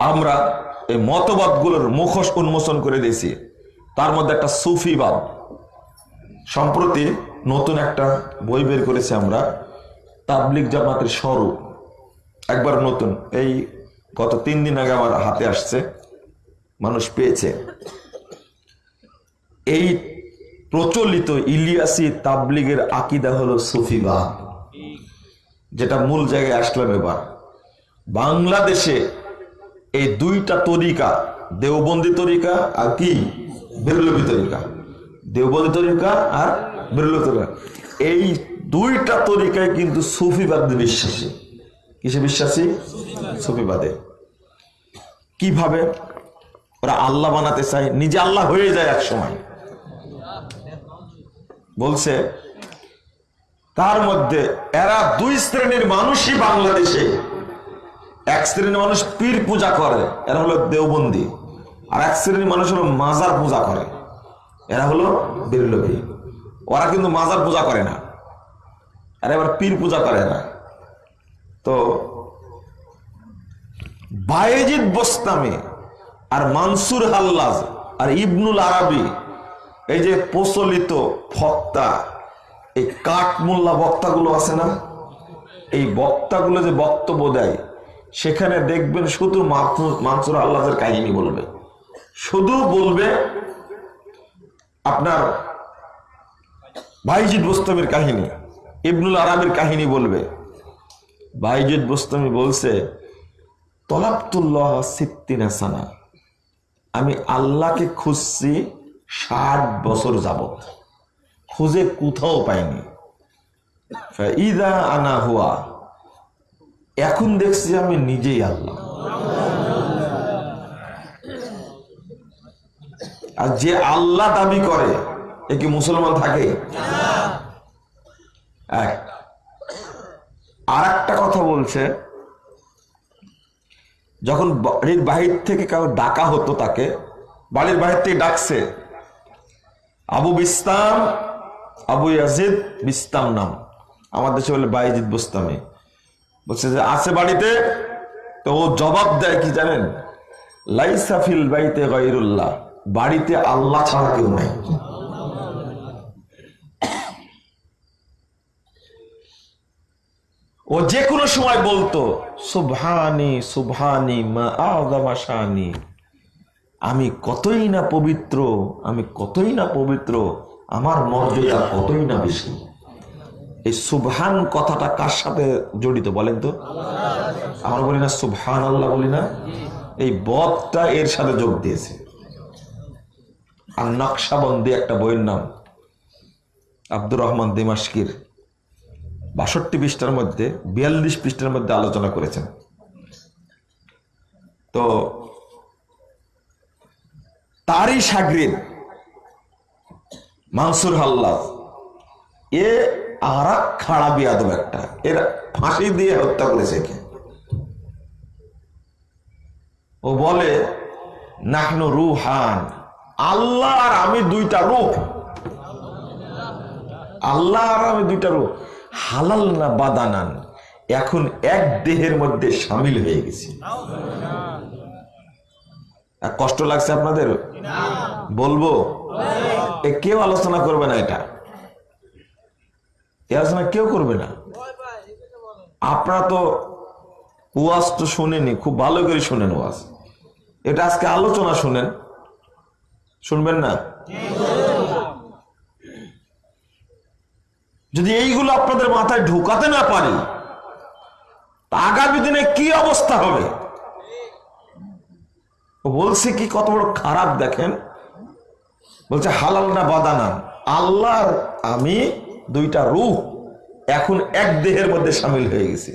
আমরা এই মতবাদগুলোর মুখোশ উন্মোচন করে দিয়েছি। তার মধ্যে একটা সুফিবাদ। সম্প্রতি নতুন একটা বই বের করেছি আমরা তাবলিক জামাতের স্বরূপ। একবার নতুন, এই গত তিন দিন আগে আমার হাতে আসছে, মানুষ পেয়েছে। এই প্রচলিত ইলিয়াসি তাবলিগের আকিদা হলো সুফিবাদ, যেটা মূল জায়গায় আসলাম এবার। বাংলাদেশে এই দুইটা তরিকা, দেওবন্দি তরিকা আর কি? বেরলবি তরিকা। দেওবন্দি তরিকা আর বেরলবি তরিকা। এই দুইটা তরিকায় কিন্তু সুফিবাদে বিশ্বাসী। কিসে বিশ্বাসী? সুফিবাদে। কীভাবে? ওরা আল্লাহ বানাতে চায়, নিজে আল্লাহ হয়ে যায় এক সময় বলছে, তার মধ্যে এরা দুই শ্রেণির মানুষই বাংলাদেশে। এক শ্রেণির মানুষ পীর পূজা করে, এরা হলো দেওবন্দি। আর এক শ্রেণির মানুষ হলো মাজার পূজা করে, এরা হলো বিরলভী ওরা কিন্তু মাজার পূজা করে না আর এবার পীর পূজা করে না। তো বায়েজিদ বোস্তামি আর মানসুর হাল্লাজ আর ইবনুল আরাবি, এই যে প্রচলিত ফক্তা এই কাঠমোল্লা বক্তাগুলো আছে না? এই বক্তাগুলো যে বক্তব্য দেয় সেখানে দেখবেন শুধু মানসুর আল্লাহের কাহিনী বলবে। শুধু বলবে আপনার ভাইজিদ বোস্তমির কাহিনী, ইবনুল আরামের কাহিনী বলবে। ভাইজিদ বোস্তমি বলছে, তলাবতুল্লাহ সিদ্দিনা সানা। আমি আল্লাহকে খুঁজছি ষাট বছর যাবত খুঁজে কোথাও পাইনি। ইদা আনা হুয়া। এখন দেখছি আমি নিজেই আল্লাহ। আর যে আল্লাহ দাবি করে, এ কি মুসলমান থাকে? আর একটা কথা বলছে, যখন বাড়ির বাহির থেকে কাউ ডাকা হতো তাকে, বাড়ির বাহির থেকে ডাকছে, Abu Bistam, Abu Yazid Bistam নাম। আমাদের দেশে বলে বাইজিদ বুস্তামি। বলছে যে, আছে বাড়িতে? তো ও জবাব দেয় কি জানেন? লাইসাফিল বাইতে গাইরুল্লাহ বাড়িতে আল্লাহ ছাড়া কেউ নাই। ও যে কোনো সময় বলতো, সুবহানি সুবহানি, মা আমি কতই না পবিত্র, আমি কতই না পবিত্র, আমার মর্যাদা কতই না বেশি। এই সুবহান কথাটা কার সাথে জড়িত বলেন তো? আমরা বলি না সুবহান আল্লাহ বলি না। এই বদটা এর সাথে যোগ দিয়েছে। আর নকশাবন্দি একটা বইয়ের নাম, আব্দুর রহমান দিমাশকির বাষট্টি পৃষ্ঠার মধ্যে, বিয়াল্লিশ পৃষ্ঠার মধ্যে আলোচনা করেছেন। তো তারই সাগরিদ মানসুর হাল্লাদ এ আর এক খাড়া বিয়াদব একটা। এর ফাঁসি দিয়ে হত্যা করেছে ও বলে নাহনু রুহান। আল্লাহ আর আমি দুইটা রূপ। আল্লাহ আর আমি দুইটা রূপ। হালাল না বাদানান? এখন এক দেহের মধ্যে সামিল হয়ে গেছি। কষ্ট লাগছে আপনাদের? বলব? কেউ আলোচনা করবে না এটা। এ আলোচনা কেউ করবে না। আপনারা তো ওয়াজ তো শুনেনি খুব ভালো করে শুনেন ওয়াজ। এটা আজকে আলোচনা শুনেন। শুনবেন না? যদি এইগুলো আপনাদের মাথায় ঢুকাতে না পারি আগামী দিনে কি অবস্থা হবে? বলছে কি, কত বড় খারাপ দেখেন। বলছে, হালাল না বাদানা আল্লাহর আমি দুইটা রূহ এখন এক দেহের মধ্যে সামিল হয়ে গেছি।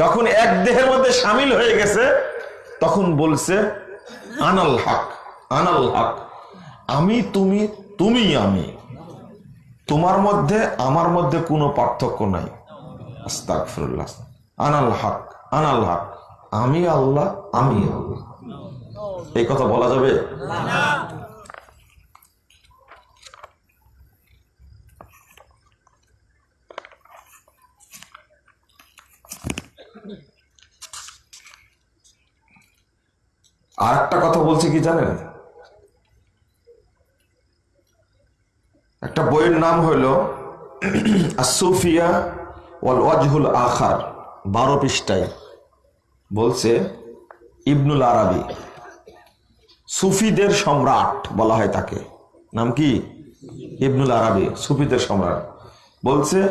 যখন এক দেহের মধ্যে সামিল হয়ে গেছে, তখন বলছে, আনাল হক আনাল হক, আমি তুমি তুমি আমি, তোমার মধ্যে, আমার মধ্যে কোনো পার্থক্য নাই। আস্তাগফিরুল্লাহ, আনাল হক আনাল হক, আমি আল্লাহ আমি আল্লাহ। এই কথা বলা যাবে? আর একটা কথা বলছে কি জানেন? একটা বইয়ের নাম হইল আসুফিয়া ওয়াল ওয়াজহুল আখার, বারো পৃষ্ঠায়। বলছে ইবনুল আরবি, সুফিদের সম্রাট বলা হয় তাকে। নাম কি? ইবনুল আরবি, সুফিদের সম্রাট। বলছে,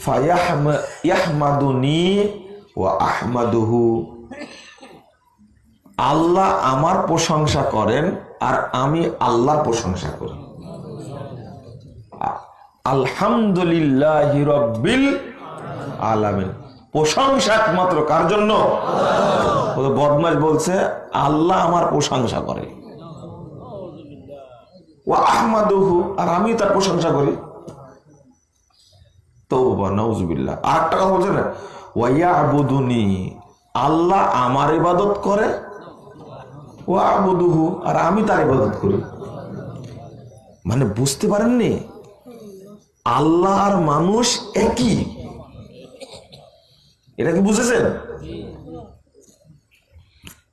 ফায়াহমা- ইয়াহমাদুনি ওয়া আহমাদুহু। আল্লাহ আমার প্রশংসা করেন আর আমি আল্লাহর প্রশংসা করি। আলহামদুলিল্লাহ রব্বিল আলামিন। প্রশংসা একমাত্র কার জন্য? বদমাস বলছে, আল্লাহ আমার প্রশংসা করে। ও আহমাদুহু, আর আমি তার প্রশংসা করি। তৌবা নাউজুবিল্লাহ। আর একটা কথা বলছে না? ওয়াইয়া আবুদুনি আল্লাহ আমার ইবাদত করে ও আবুদুহু আর আমি তার ইবাদত করি। মানে বুঝতে পারেননি? আল্লাহ আর মানুষ একই। এটা কি বুঝেছেন?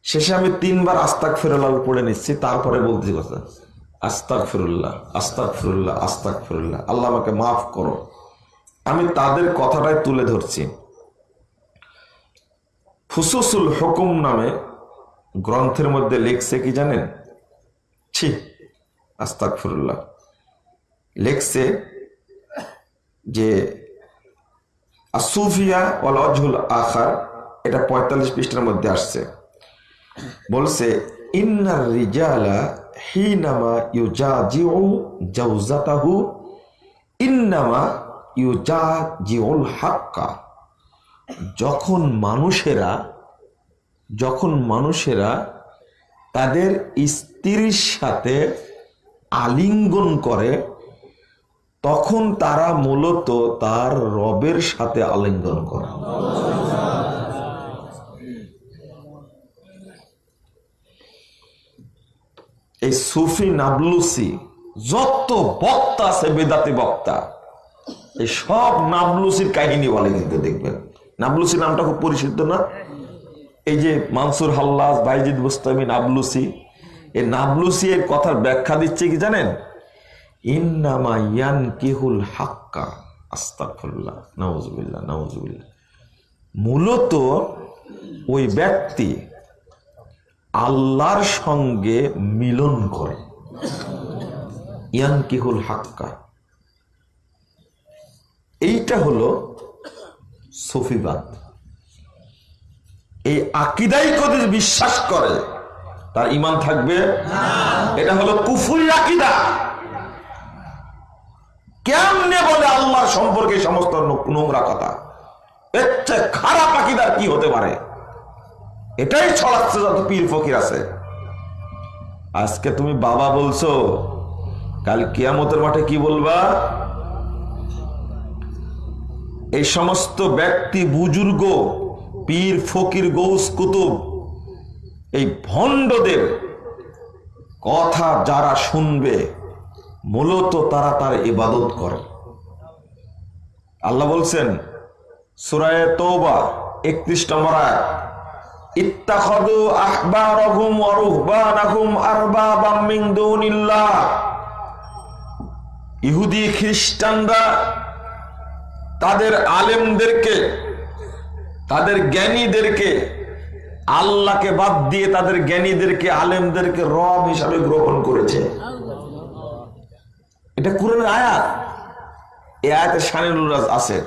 শেষে আমি তিনবার আস্তাক ফিরুল্লাহ পড়ে নিচ্ছি, তারপরে বলতেছি কথা। আস্তাক ফিরুল্লাহ আস্তাক ফিরুল্লাহ আস্তাক ফিরুল্লাহ আল্লাহ আমাকে মাফ করো। আমি তাদের কথাটাই তুলে ধরছি। ফুসুসুল হুকুম নামে গ্রন্থের মধ্যে লেখছে কি জানেন? ছি আস্তাক ফিরুল্লাহ লেখছে যে আসুফিয়া ওয়াল অজহুল আখার এটা পঁয়তাল্লিশ পৃষ্ঠার মধ্যে আসছে। বলছে, ইন্নার রিজালা হিনামা ইউজাজিউ জাউজাতাহু, ইন্নামা ইউজাজিউল হাক্কা যখন মানুষেরা যখন মানুষেরা তাদের স্ত্রীর সাথে আলিঙ্গন করে, তখন তারা মূলত তার রবের সাথে আলিঙ্গন করে। এই সুফি নাবলুসি যত বক্তা আছে, বেদাতি বক্তা, এই সব নাবলুসির কাহিনী বলে কিন্তু দেখবেন। নাবলুসি নামটা খুব পরিচিত না? এই যে মানসুর হাল্লাস বাইজিদ বুস্তামি নাবলুসি এই নাবলুসি এর কথার ব্যাখ্যা দিচ্ছে কি জানেন? ইন্নামা ইয়ান কিহুল হাক্কা, আস্তাগফিরুল্লাহ, নাউজুবিল্লাহ নাউজুবিল্লাহ। মূলত ওই ব্যক্তি আল্লাহর সঙ্গে মিলন করে। ইয়ান কিহুল হাক্কা। এইটা হলো সফিবাদ। এই আকিদাই যদি বিশ্বাস করে, তার ইমান থাকবে? এটা হলো কুফুরি আকিদা। কেমনে বলে আল্লাহর সম্পর্কে সমস্ত নোংরা কথা? এর খারাপ আকিদার কি হতে পারে? এটাই ছড়াচ্ছে যত পীর ফকির আছে। আজকে তুমি বাবা বলছো, কাল কিয়ামতের মাঠে কি বলবা? এই সমস্ত ব্যক্তি, বুজুর্গ পীর ফকির গৌস কুতুব, এই ভণ্ডদের কথা যারা শুনবে, মূলত তারা তার ইবাদত করে। আল্লাহ বলছেন, সুরায় তৌবা একত্রিশ নম্বর ইহুদি খ্রিস্টানরা তাদের আলেমদেরকে তাদের জ্ঞানীদেরকে, আল্লাহকে বাদ দিয়ে তাদের জ্ঞানীদেরকে, আলেমদেরকে রব হিসাবে গ্রহণ করেছে। এটা কোরআনের আয়াত। এই আয়াতে শানিরুল আছে।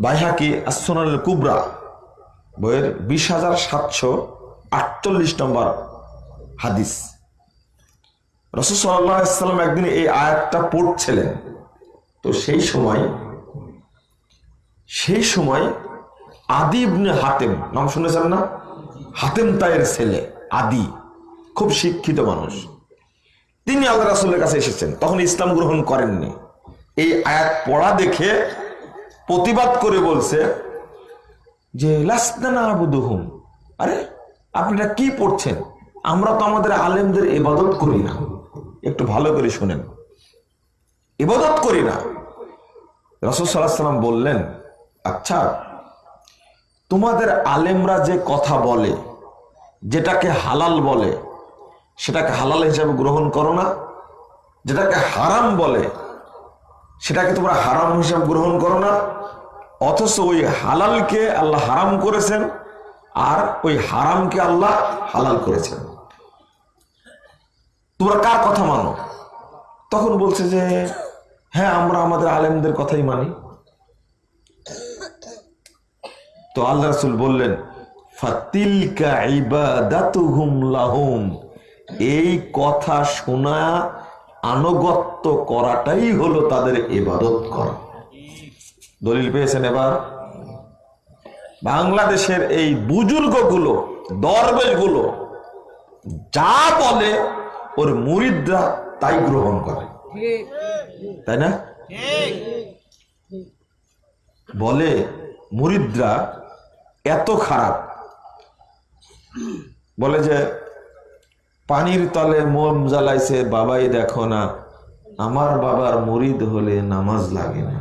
বাইহাকি আসনাল কুবরা, বইয়ের বিশ হাজার সাতশো আটচল্লিশ নম্বর হাদিস। রসুল সাল্লাম একদিন এই আয়াতটা পড়ছিলেন। তো সেই সময় সেই সময় আদি ইবনে হাতেম, নাম শুনেছেন না? হাতেম তাইয়ের ছেলে, আদি, খুব শিক্ষিত মানুষ। তিনি আল্লাহ রাসুলের কাছে এসেছেন। তখন ইসলাম গ্রহণ করেননি। এই আয়াত পড়া দেখে প্রতিবাদ করে বলছে যে আবুদুহুম। আরে, আপনারা কি পড়ছেন? আমরা তো আমাদের আলেমদের ইবাদত করি না। একটু ভালো করে শুনেন। ইবাদত করি না। রসদ সাল্লাম বললেন আচ্ছা তোমাদের আলেমরা যে কথা বলে, যেটাকে হালাল বলে, সেটাকে হালাল হিসাবে গ্রহণ করো না, যেটাকে হারাম বলে, সেটাকে তোমরা হারাম হিসাবে গ্রহণ করো না, অথচ ওই হালালকে আল্লাহ হারাম করেছেন, আর ওই হারামকে আল্লাহ হালাল করেছেন। তোমরা কার কথা মানো? তখন বলছে যে হ্যাঁ আমরা আমাদের আলেমদের কথাই মানি। তো আল্লাহ রাসূল বললেন এই কথা শোনা, আনুগত্য করাটাই হলো তাদের ইবাদত করা। দলিল পেয়েছেন এবার? বাংলাদেশের এই বুজুর্গগুলো, দরবেশগুলো, যা বলে, ওর মুরিদরা তাই গ্রহণ করে। তাই না? বলে, মুরিদরা এত খারাপ। বলে যে, পানির তলে মোম জ্বালাইছে, বাবাই দেখো না, আমার বাবার মুরিদ হলে নামাজ লাগে না।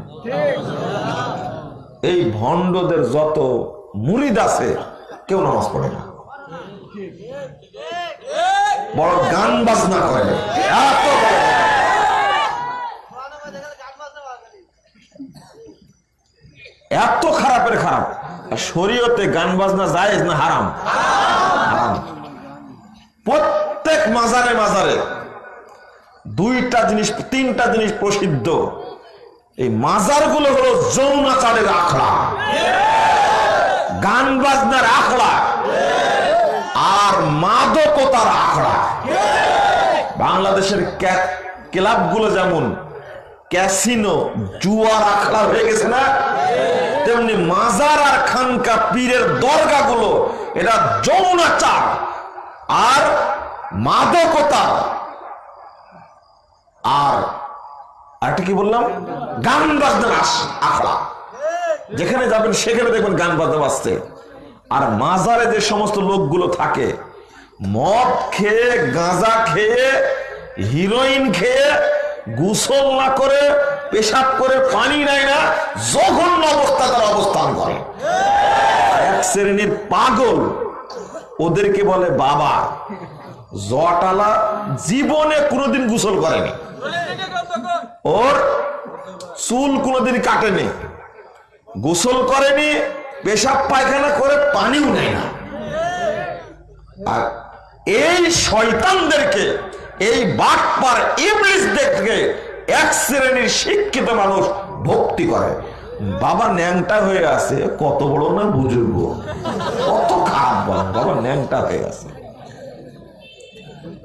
এই ভণ্ডদের যত মুরিদ আছে, কেউ নামাজ পড়ে না। বড় গান বাজনা করে। এত খারাপের খারাপ। শরীয়তে গান বাজনা যায় না হারাম? হারাম। প্রত্যেক মাজারে মাজারে দুইটা জিনিস, তিনটা জিনিস প্রসিদ্ধ। এই মাজারগুলো হলো যৌনাচারের আখড়া। গান বাজনার আখড়া আর মাদকতার আখড়া। বাংলাদেশের ক্লাবগুলো যেমন ক্যাসিনো, জুয়ার আখড়া হয়ে গেছে না? তেমনি মাজার আর খানকা পীরের দরগাগুলো, এটা যৌনাচার আর মাদকতা আর আরেকটা কি বললাম? গান বাজনার আস- আখড়া। যেখানে যাবেন, সেখানে দেখবেন গান বাজনা বাজতে আর মাজারে যে সমস্ত লোকগুলো থাকে, মদ খেয়ে, গাঁজা খেয়ে, হিরোইন খেয়ে গোসল না করে, পেশাব করে পানি নেয় না, জঘন্য অবস্থা তারা অবস্থান করে। এক শ্রেণির পাগল ওদেরকে বলে, বাবা, জটালা জীবনে কোনোদিন গোসল করেনি। ওর চুল কোনোদিন কাটেনি। গোসল করেনি, পেশাব পায়খানা করে পানিও নেয় না। আর এই শয়তানদেরকে এই বাটপার ইবলিসদেরকে এক শ্রেণির শিক্ষিত মানুষ ভক্তি করে। বাবা ন্যাংটা হয়ে আছে, কত বড় না বুজুর্গ? কত খারাপ বাবা ন্যাংটা হয়ে আছে।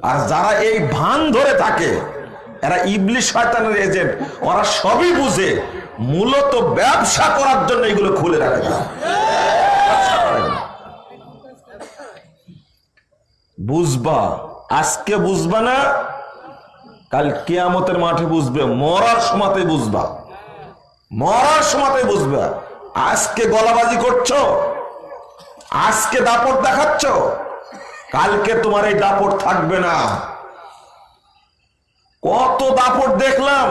আর যারা এই ভান ধরে থাকে, এরা ইবলিশ শয়তানের এজেন্ট ওরা সবই বুঝে, মূলত ব্যবসা করার জন্য এগুলো খুলে রাখে। বুঝবা আজকে বুঝবা না, কাল কেয়ামতের মাঠে বুঝবে, মরার সময়তে বুঝবা। মরার সময়তে বুঝবা, আজকে গলাবাজি করছ, আজকে দাপট দেখাচ্ছ, কালকে তোমার এই দাপট থাকবে না। কত দাপট দেখলাম